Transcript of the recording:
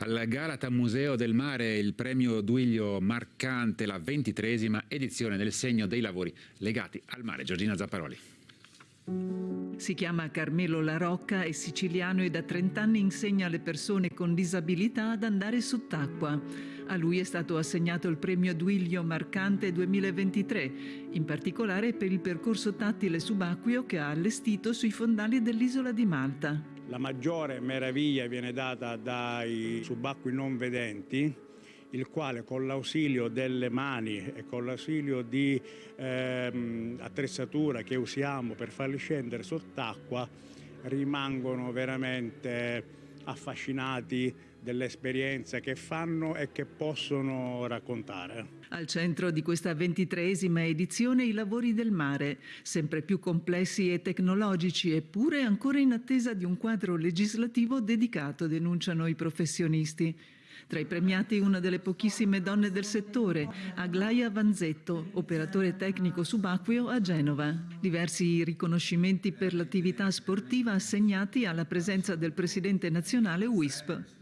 Al Galata Museo del Mare il premio Duilio Marcante, la ventitresima edizione del segno dei lavori legati al mare. Giorgina Zapparoli. Si chiama Carmelo La Rocca, è siciliano e da 30 anni insegna alle persone con disabilità ad andare sott'acqua. A lui è stato assegnato il premio Duilio Marcante 2023, in particolare per il percorso tattile subacqueo che ha allestito sui fondali dell'isola di Malta. La maggiore meraviglia viene data dai subacquei non vedenti, il quale con l'ausilio delle mani e con l'ausilio di ehm, attrezzatura che usiamo per farli scendere sott'acqua rimangono veramente affascinati dell'esperienza che fanno e che possono raccontare. Al centro di questa ventitreesima edizione i lavori del mare, sempre più complessi e tecnologici, eppure ancora in attesa di un quadro legislativo dedicato, denunciano i professionisti. Tra i premiati una delle pochissime donne del settore, Aglaia Vanzetto, operatore tecnico subacqueo a Genova. Diversi riconoscimenti per l'attività sportiva assegnati alla presenza del presidente nazionale WISP.